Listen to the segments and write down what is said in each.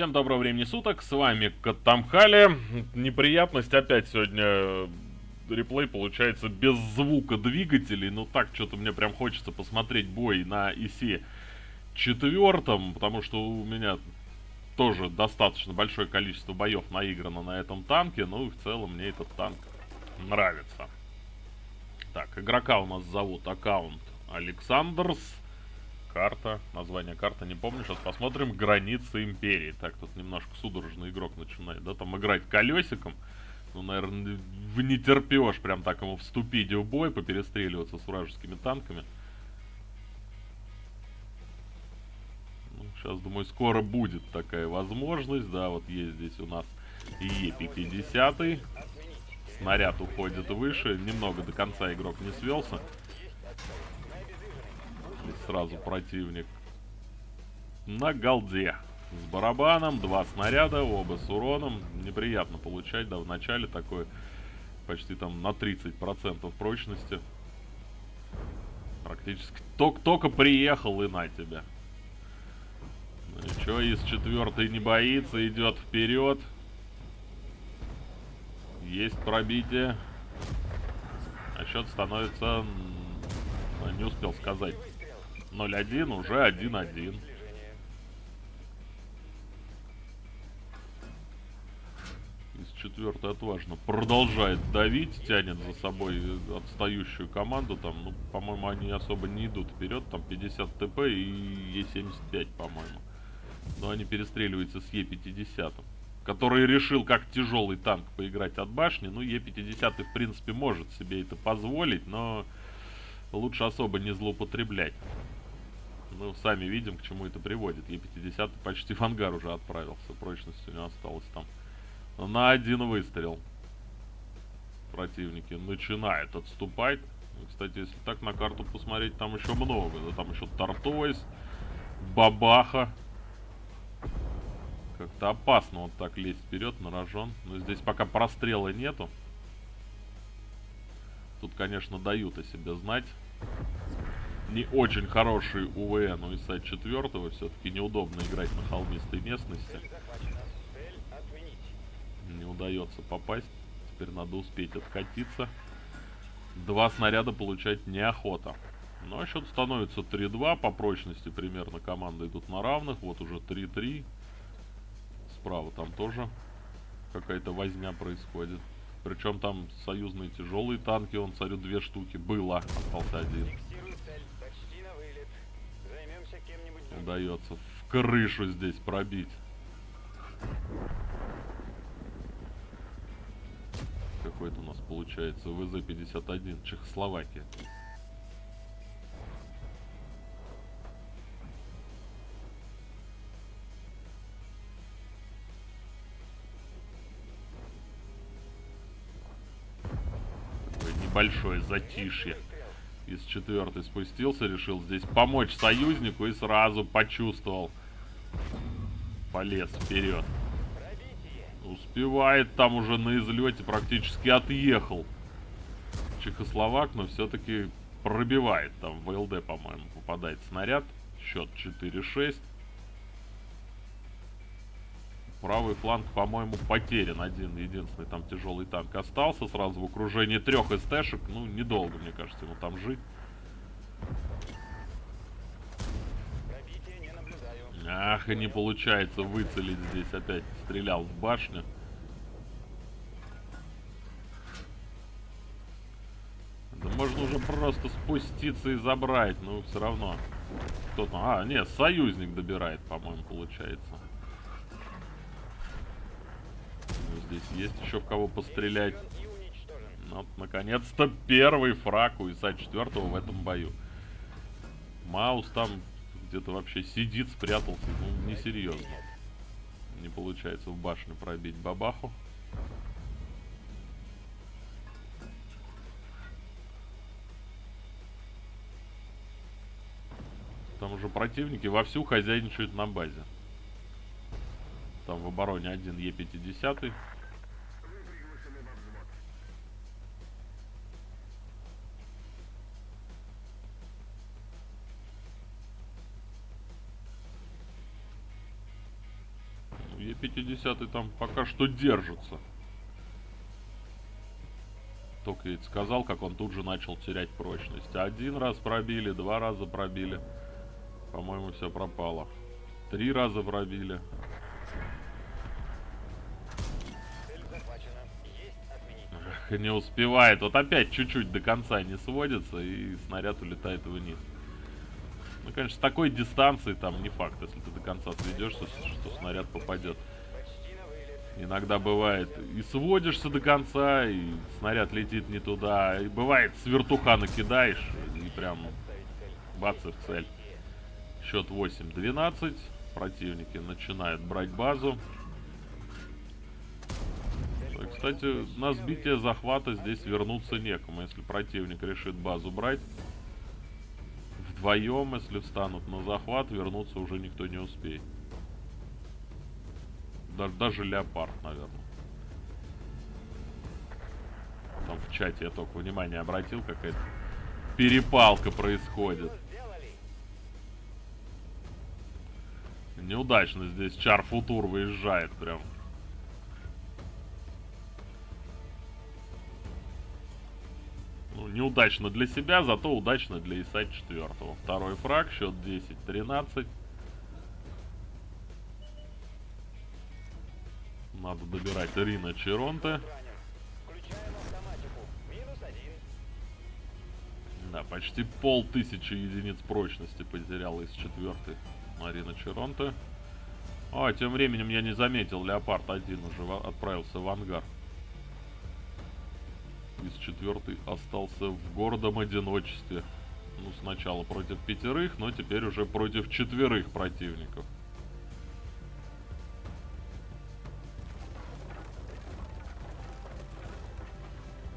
Всем доброго времени суток, с вами Катамхали. Неприятность опять сегодня э, реплей получается без звука двигателей. Ну так, что-то мне прям хочется посмотреть бой на ИСе четвертом, потому что у меня тоже достаточно большое количество боев наиграно на этом танке. Ну и в целом мне этот танк нравится. Так, игрока у нас зовут аккаунт Александрс. Карта, название карты не помню. Сейчас посмотрим. Границы Империи. Так, тут немножко судорожный игрок начинает, да, там играть колесиком. Ну, наверное, в не терпешь прям так ему вступить в бой, поперестреливаться с вражескими танками. Ну, сейчас, думаю, скоро будет такая возможность. Да, вот есть здесь у нас Е-50. Снаряд уходит выше. Немного до конца игрок не свелся. И сразу противник на голде. С барабаном, два снаряда, оба с уроном. Неприятно получать, да, в начале такой почти там на 30% прочности. Практически только, только приехал и на тебя. Ну ничего, из четвертой не боится, идет вперед. Есть пробитие. А счет становится... Не успел сказать. 0-1, уже 1-1. Из четвертой отважно продолжает давить, тянет за собой отстающую команду. Там, ну, по-моему, они особо не идут вперед. Там 50 ТП и Е75, по-моему. Но они перестреливаются с Е50 который решил как тяжелый танк поиграть от башни. Ну, Е50 в принципе может себе это позволить, но лучше особо не злоупотреблять. Ну, сами видим, к чему это приводит. Е50 почти в ангар уже отправился. Прочность у него осталось там на один выстрел. Противники начинают отступать. Ну, кстати, если так на карту посмотреть, там еще много. Да, там еще Тартойс, Бабаха. Как-то опасно вот так лезть вперед на рожон. Но здесь пока прострела нету. Тут, конечно, дают о себе знать не очень хороший УВН у ИСа 4 все-таки неудобно играть на холмистой местности. Не удается попасть. Теперь надо успеть откатиться. Два снаряда получать неохота. Ну а счет становится 3-2. По прочности примерно команды идут на равных. Вот уже 3-3. Справа там тоже какая-то возня происходит. Причем там союзные тяжелые танки, он царю две штуки. Было, остался один. Удается в крышу здесь пробить. Какой-то у нас получается ВЗ-51, Чехословакия. Такое небольшое затишье из четвертой спустился, решил здесь помочь союзнику и сразу почувствовал. Полез вперед. Успевает там уже на излете, практически отъехал. Чехословак, но все-таки пробивает. Там в ЛД, по-моему, попадает снаряд. Счет 4-6. Правый фланг, по-моему, потерян. Один единственный там тяжелый танк остался. Сразу в окружении трех СТшек. Ну, недолго, мне кажется, ему там жить. Ах, и не получается выцелить здесь. Опять стрелял в башню. Да можно уже просто спуститься и забрать. Но все равно. Кто-то... А, нет, союзник добирает, по-моему, получается. Здесь есть еще в кого пострелять. Вот, наконец-то первый фраг у ИСа 4 в этом бою. Маус там где-то вообще сидит, спрятался. Ну, несерьезно. Не получается в башню пробить бабаху. Там уже противники вовсю хозяйничают на базе. Там в обороне один Е50. 50 там пока что держится. Только ведь сказал, как он тут же начал терять прочность. Один раз пробили, два раза пробили. По-моему, все пропало. Три раза пробили. Не успевает. Вот опять чуть-чуть до конца не сводится, и снаряд улетает вниз. Ну, конечно, с такой дистанции там не факт, если ты до конца сведешься, что снаряд попадет. Иногда бывает и сводишься до конца, и снаряд летит не туда. И бывает с вертуха накидаешь, и прям бац и в цель. Счет 8-12. Противники начинают брать базу. Кстати, на сбитие захвата здесь вернуться некому, если противник решит базу брать. Вдвоем, если встанут на захват, вернуться уже никто не успеет. Даже, даже леопард, наверное. Там в чате я только внимание обратил, какая-то перепалка происходит. Неудачно здесь Чар Футур выезжает прям. Неудачно для себя, зато удачно для ИСа 4. Второй фраг, счет 10-13. Надо добирать Рина Черонте. Да, почти полтысячи единиц прочности потерял из четвертой Марина Черонте. А, тем временем я не заметил, Леопард один уже отправился в ангар. Из четвертой остался в гордом одиночестве. Ну, сначала против пятерых, но теперь уже против четверых противников.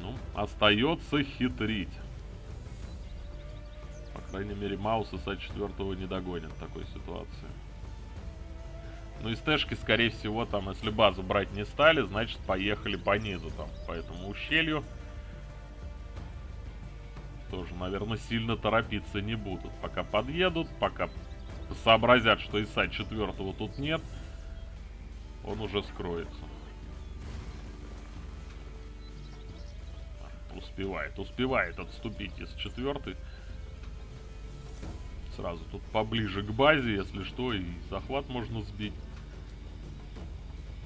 Ну, остается хитрить. По крайней мере, Маус ИСа четвертого не догонит в такой ситуации. Ну, из Тэшки, скорее всего, там, если базу брать не стали, значит, поехали по низу, там, по этому ущелью. Тоже, наверное, сильно торопиться не будут. Пока подъедут, пока сообразят, что ИСа четвертого тут нет, он уже скроется. Успевает, успевает отступить из четвертой. Сразу тут поближе к базе, если что, и захват можно сбить.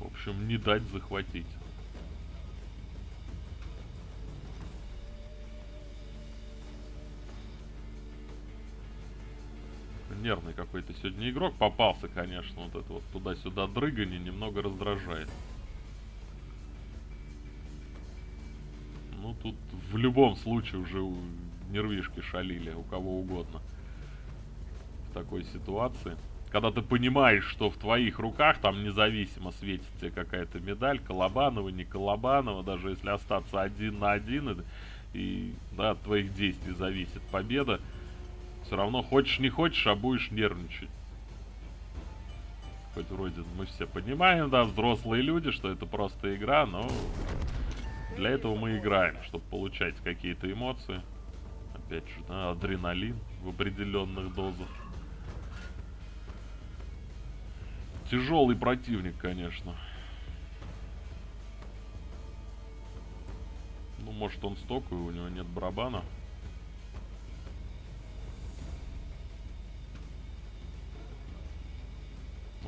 В общем, не дать захватить. Нервный какой-то сегодня игрок попался, конечно. Вот это вот туда-сюда дрыгание немного раздражает. Ну, тут в любом случае уже нервишки шалили, у кого угодно. В такой ситуации когда ты понимаешь, что в твоих руках там независимо светит тебе какая-то медаль, Колобанова, не Колобанова, даже если остаться один на один, и, и да, от твоих действий зависит победа, все равно хочешь не хочешь, а будешь нервничать. Хоть вроде мы все понимаем, да, взрослые люди, что это просто игра, но для этого мы играем, чтобы получать какие-то эмоции. Опять же, да, адреналин в определенных дозах. Тяжелый противник, конечно. Ну, может он стоковый, у него нет барабана.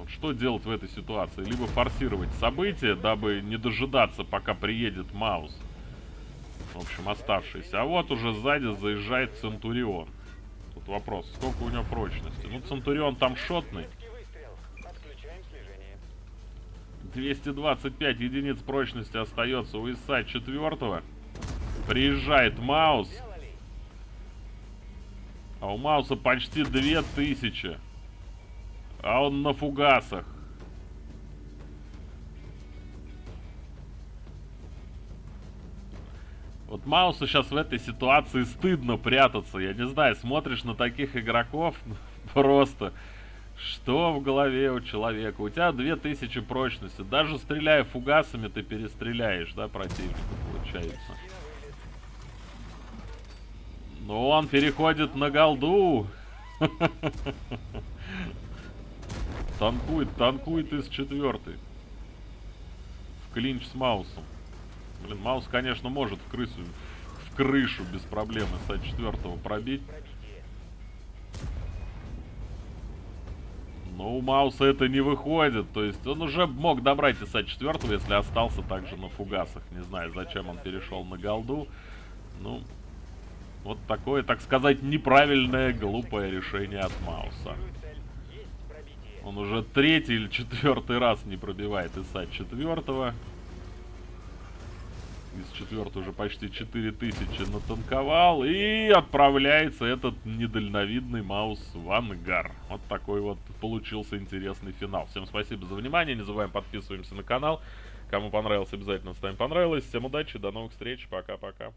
Вот что делать в этой ситуации? Либо форсировать события, дабы не дожидаться, пока приедет Маус. В общем, оставшийся. А вот уже сзади заезжает Центурион. Тут вопрос, сколько у него прочности? Ну, Центурион там шотный. 225 единиц прочности остается у ИСа 4. Приезжает Маус. А у Мауса почти 2000. А он на фугасах. Вот Маусу сейчас в этой ситуации стыдно прятаться. Я не знаю, смотришь на таких игроков, просто что в голове у человека? У тебя 2000 прочности. Даже стреляя фугасами, ты перестреляешь, да, противника, получается. Но он переходит на голду. Танкует, танкует из четвертой. в клинч с Маусом. Блин, Маус, конечно, может в крысу, в крышу без проблем из 4 пробить. Но у Мауса это не выходит. То есть он уже мог добрать ИСа 4 если остался также на фугасах. Не знаю, зачем он перешел на голду. Ну, вот такое, так сказать, неправильное, глупое решение от Мауса. Он уже третий или четвертый раз не пробивает ИСа четвертого. Из четвертого уже почти 4000 натанковал. И отправляется этот недальновидный Маус в ангар. Вот такой вот получился интересный финал. Всем спасибо за внимание. Не забываем подписываемся на канал. Кому понравилось, обязательно ставим понравилось. Всем удачи, до новых встреч. Пока-пока.